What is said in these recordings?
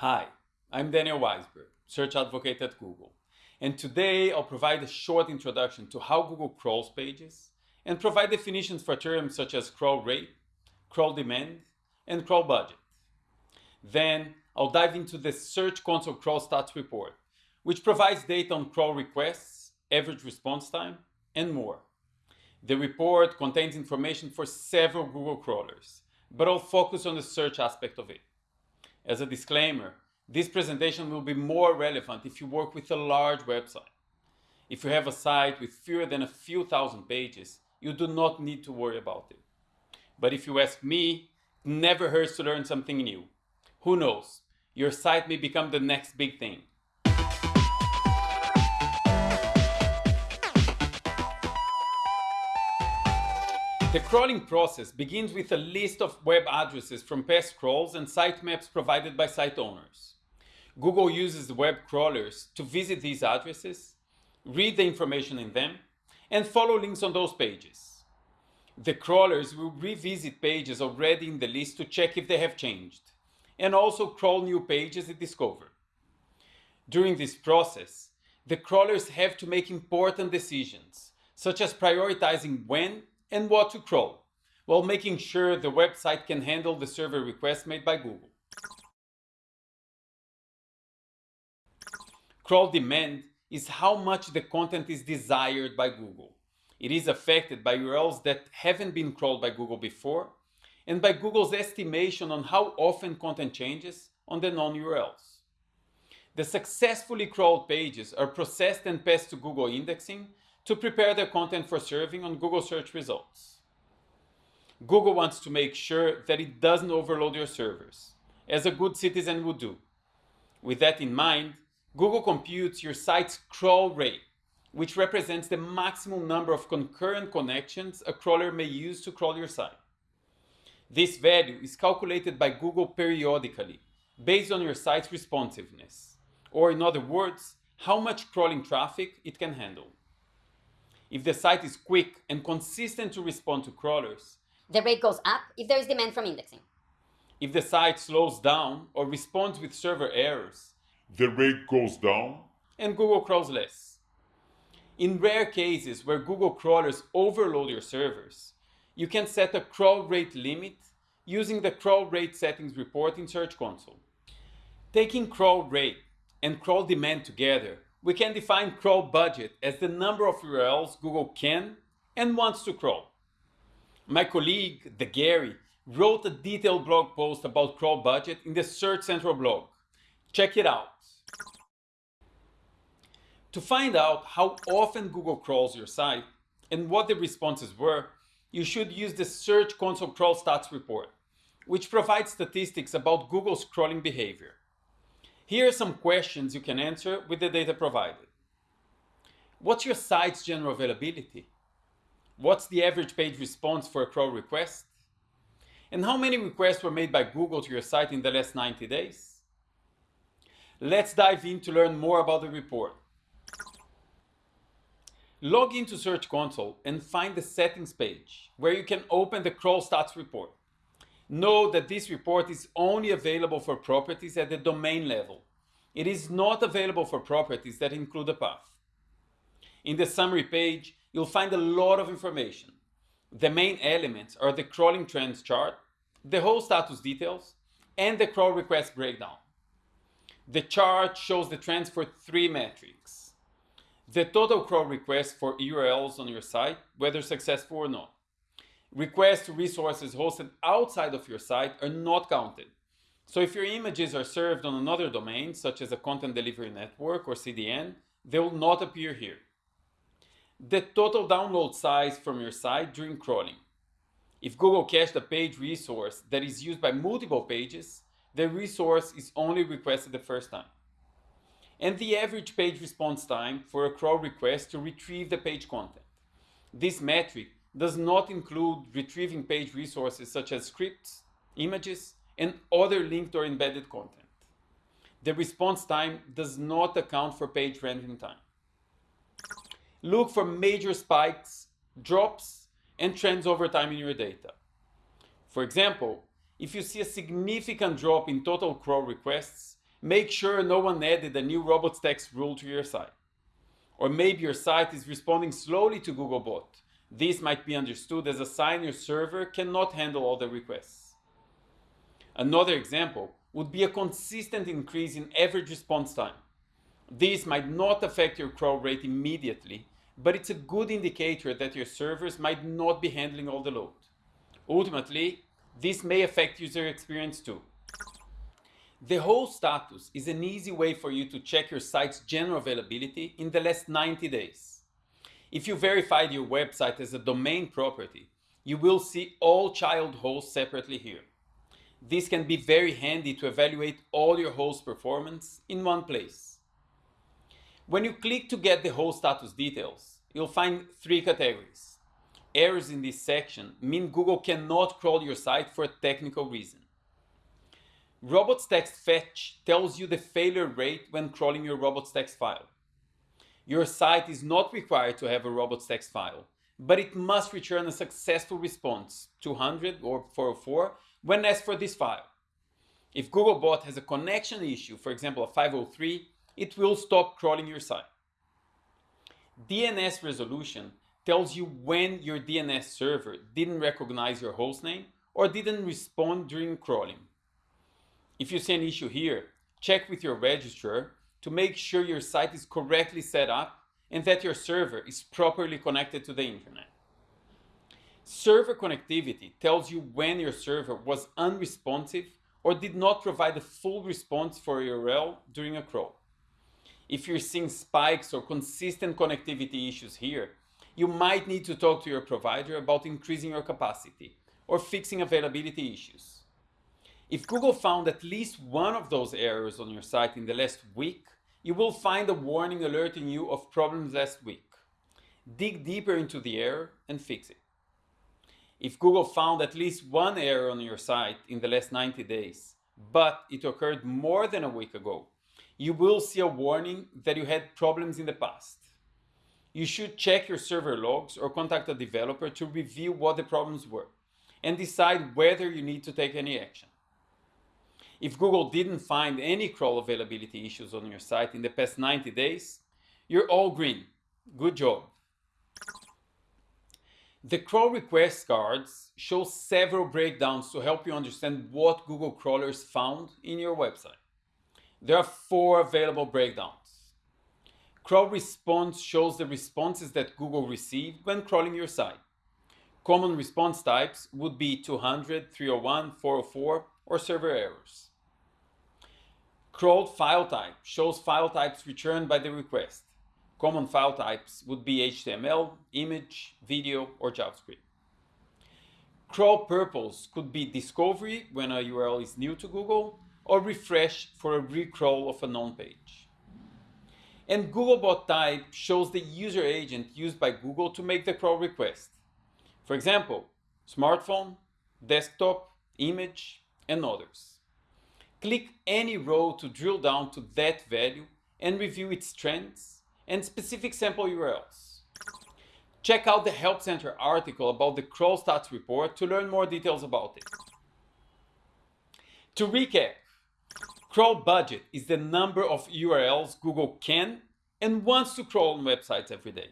Hi, I'm Daniel Weisberg, Search Advocate at Google, and today I'll provide a short introduction to how Google crawls pages and provide definitions for terms such as crawl rate, crawl demand, and crawl budget. Then I'll dive into the Search Console Crawl Stats report, which provides data on crawl requests, average response time, and more. The report contains information for several Google crawlers, but I'll focus on the search aspect of it. As a disclaimer, this presentation will be more relevant if you work with a large website. If you have a site with fewer than a few thousand pages, you do not need to worry about it. But if you ask me, never hurts to learn something new. Who knows, your site may become the next big thing. The crawling process begins with a list of web addresses from past crawls and sitemaps provided by site owners. Google uses web crawlers to visit these addresses, read the information in them, and follow links on those pages. The crawlers will revisit pages already in the list to check if they have changed, and also crawl new pages they discover. During this process, the crawlers have to make important decisions, such as prioritizing when and what to crawl, while making sure the website can handle the server requests made by Google. Crawl demand is how much the content is desired by Google. It is affected by URLs that haven't been crawled by Google before and by Google's estimation on how often content changes on the non-URLs. The successfully crawled pages are processed and passed to Google indexing to prepare their content for serving on Google search results. Google wants to make sure that it doesn't overload your servers, as a good citizen would do. With that in mind, Google computes your site's crawl rate, which represents the maximum number of concurrent connections a crawler may use to crawl your site. This value is calculated by Google periodically, based on your site's responsiveness, or in other words, how much crawling traffic it can handle. If the site is quick and consistent to respond to crawlers, the rate goes up if there is demand from indexing. If the site slows down or responds with server errors, the rate goes down and Google crawls less. In rare cases where Google crawlers overload your servers, you can set a crawl rate limit using the crawl rate settings report in Search Console. Taking crawl rate and crawl demand together we can define crawl budget as the number of URLs Google can and wants to crawl. My colleague, the Gary, wrote a detailed blog post about crawl budget in the Search Central blog. Check it out. To find out how often Google crawls your site and what the responses were, you should use the Search Console Crawl Stats report, which provides statistics about Google's crawling behavior. Here are some questions you can answer with the data provided. What's your site's general availability? What's the average page response for a crawl request? And how many requests were made by Google to your site in the last 90 days? Let's dive in to learn more about the report. Log into Search Console and find the settings page where you can open the crawl stats report. Know that this report is only available for properties at the domain level. It is not available for properties that include a path. In the summary page, you'll find a lot of information. The main elements are the crawling trends chart, the host status details, and the crawl request breakdown. The chart shows the trends for three metrics. The total crawl requests for URLs on your site, whether successful or not requests to resources hosted outside of your site are not counted. So if your images are served on another domain, such as a content delivery network or CDN, they will not appear here. The total download size from your site during crawling. If Google cached a page resource that is used by multiple pages, the resource is only requested the first time. And the average page response time for a crawl request to retrieve the page content. This metric does not include retrieving page resources such as scripts, images, and other linked or embedded content. The response time does not account for page rendering time. Look for major spikes, drops, and trends over time in your data. For example, if you see a significant drop in total crawl requests, Make sure no one added a new robots text rule to your site. Or maybe your site is responding slowly to Googlebot. This might be understood as a sign your server cannot handle all the requests. Another example would be a consistent increase in average response time. This might not affect your crawl rate immediately, but it's a good indicator that your servers might not be handling all the load. Ultimately, this may affect user experience too. The host status is an easy way for you to check your site's general availability in the last 90 days. If you verified your website as a domain property, you will see all child hosts separately here. This can be very handy to evaluate all your host performance in one place. When you click to get the host status details, you'll find three categories. Errors in this section mean Google cannot crawl your site for a technical reason. Robots text fetch tells you the failure rate when crawling your robots text file. Your site is not required to have a robots text file, but it must return a successful response, 200 or 404, when asked for this file. If Googlebot has a connection issue, for example a 503, it will stop crawling your site. DNS resolution tells you when your DNS server didn't recognize your hostname or didn't respond during crawling. If you see an issue here, check with your registrar to make sure your site is correctly set up and that your server is properly connected to the internet. Server connectivity tells you when your server was unresponsive or did not provide a full response for a URL during a crawl. If you're seeing spikes or consistent connectivity issues here, you might need to talk to your provider about increasing your capacity or fixing availability issues. If Google found at least one of those errors on your site in the last week, you will find a warning alerting you of problems last week. Dig deeper into the error and fix it. If Google found at least one error on your site in the last 90 days, but it occurred more than a week ago, you will see a warning that you had problems in the past. You should check your server logs or contact a developer to review what the problems were and decide whether you need to take any action. If Google didn't find any crawl availability issues on your site in the past 90 days, you're all green. Good job. The crawl request cards show several breakdowns to help you understand what Google crawlers found in your website. There are four available breakdowns. Crawl response shows the responses that Google received when crawling your site. Common response types would be 200, 301, 404, or server errors. Crawled file type shows file types returned by the request. Common file types would be HTML, image, video, or JavaScript. Crawl purpose could be discovery when a URL is new to Google, or refresh for a recrawl of a known page. And Googlebot type shows the user agent used by Google to make the crawl request. For example, smartphone, desktop, image, and others. Click any row to drill down to that value and review its trends and specific sample URLs. Check out the Help Center article about the crawl stats report to learn more details about it. To recap, crawl budget is the number of URLs Google can and wants to crawl on websites every day.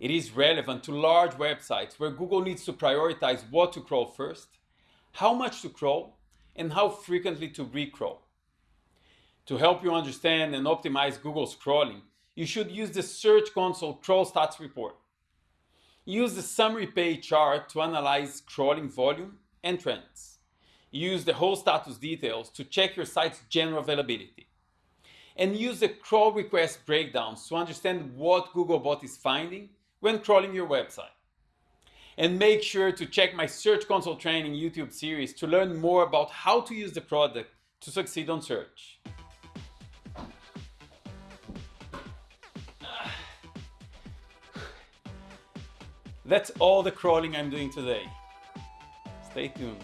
It is relevant to large websites where Google needs to prioritize what to crawl first, how much to crawl, and how frequently to recrawl. To help you understand and optimize Google's crawling, you should use the Search Console Crawl Stats report. Use the summary page chart to analyze crawling volume and trends. Use the host status details to check your site's general availability. And use the crawl request breakdowns to understand what Googlebot is finding when crawling your website. And make sure to check my Search Console Training YouTube series to learn more about how to use the product to succeed on search. That's all the crawling I'm doing today. Stay tuned.